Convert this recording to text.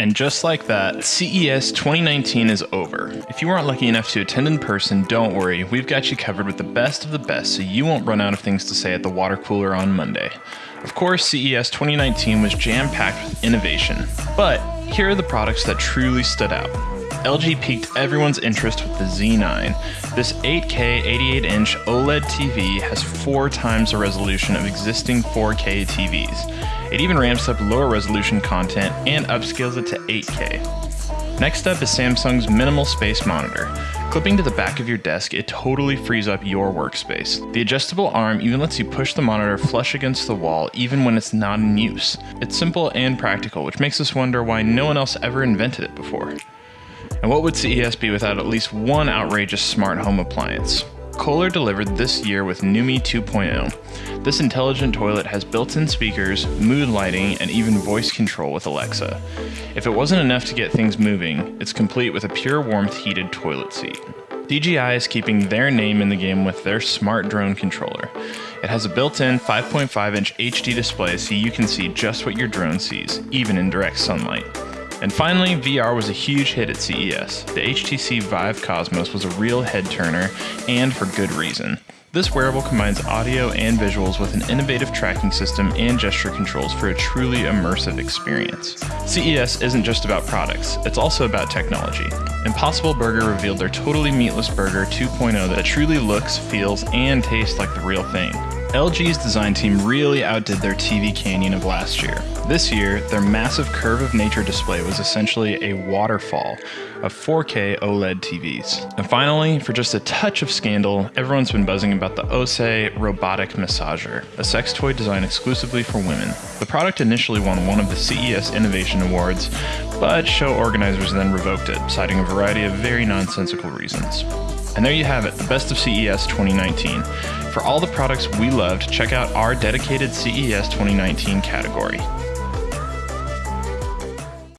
And just like that, CES 2019 is over. If you weren't lucky enough to attend in person, don't worry, we've got you covered with the best of the best so you won't run out of things to say at the water cooler on Monday. Of course, CES 2019 was jam packed with innovation, but here are the products that truly stood out. LG piqued everyone's interest with the Z9. This 8K 88 inch OLED TV has four times the resolution of existing 4K TVs. It even ramps up lower resolution content and upscales it to 8K. Next up is Samsung's minimal space monitor. Clipping to the back of your desk, it totally frees up your workspace. The adjustable arm even lets you push the monitor flush against the wall even when it's not in use. It's simple and practical, which makes us wonder why no one else ever invented it before. And what would CES be without at least one outrageous smart home appliance? Kohler delivered this year with Numi 2.0. This intelligent toilet has built-in speakers, mood lighting, and even voice control with Alexa. If it wasn't enough to get things moving, it's complete with a pure warmth heated toilet seat. DJI is keeping their name in the game with their smart drone controller. It has a built-in 5.5 inch HD display so you can see just what your drone sees, even in direct sunlight. And finally, VR was a huge hit at CES. The HTC Vive Cosmos was a real head turner, and for good reason. This wearable combines audio and visuals with an innovative tracking system and gesture controls for a truly immersive experience. CES isn't just about products, it's also about technology. Impossible Burger revealed their totally meatless burger 2.0 that truly looks, feels, and tastes like the real thing. LG's design team really outdid their TV Canyon of last year. This year, their massive Curve of Nature display was essentially a waterfall of 4K OLED TVs. And finally, for just a touch of scandal, everyone's been buzzing about the Osé Robotic Massager, a sex toy designed exclusively for women. The product initially won one of the CES Innovation Awards, but show organizers then revoked it, citing a variety of very nonsensical reasons. And there you have it, the best of CES 2019. For all the products we loved, check out our dedicated CES 2019 category.